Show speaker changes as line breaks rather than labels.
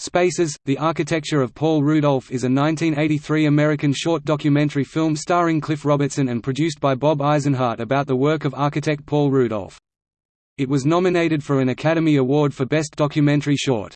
Spaces, The Architecture of Paul Rudolph is a 1983 American short documentary film starring Cliff Robertson and produced by Bob Eisenhardt about the work of architect Paul Rudolph. It was nominated for an Academy Award for Best Documentary Short.